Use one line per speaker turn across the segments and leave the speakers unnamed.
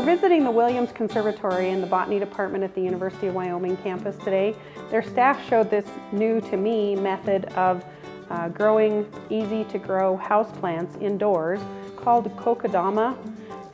We're visiting the Williams Conservatory in the Botany Department at the University of Wyoming campus today. Their staff showed this new to me method of uh, growing easy to grow houseplants indoors called kokedama.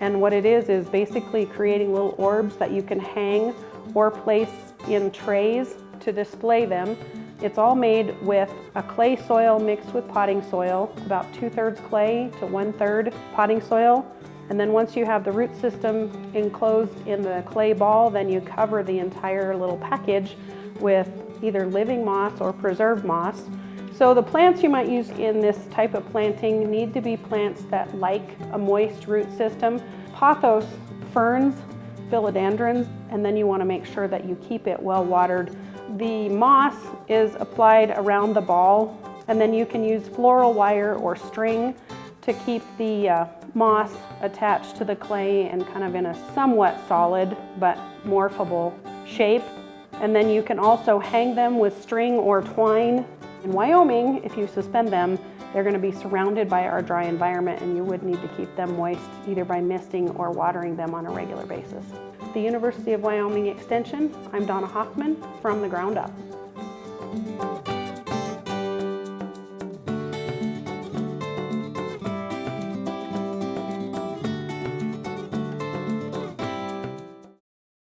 And what it is is basically creating little orbs that you can hang or place in trays to display them. It's all made with a clay soil mixed with potting soil, about two-thirds clay to one-third potting soil. And then once you have the root system enclosed in the clay ball, then you cover the entire little package with either living moss or preserved moss. So the plants you might use in this type of planting need to be plants that like a moist root system. Pothos ferns, philodendrons, and then you want to make sure that you keep it well watered. The moss is applied around the ball and then you can use floral wire or string to keep the uh, moss attached to the clay and kind of in a somewhat solid but morphable shape. And then you can also hang them with string or twine. In Wyoming, if you suspend them, they're going to be surrounded by our dry environment and you would need to keep them moist either by misting or watering them on a regular basis. The University of Wyoming Extension, I'm Donna Hoffman from the ground up.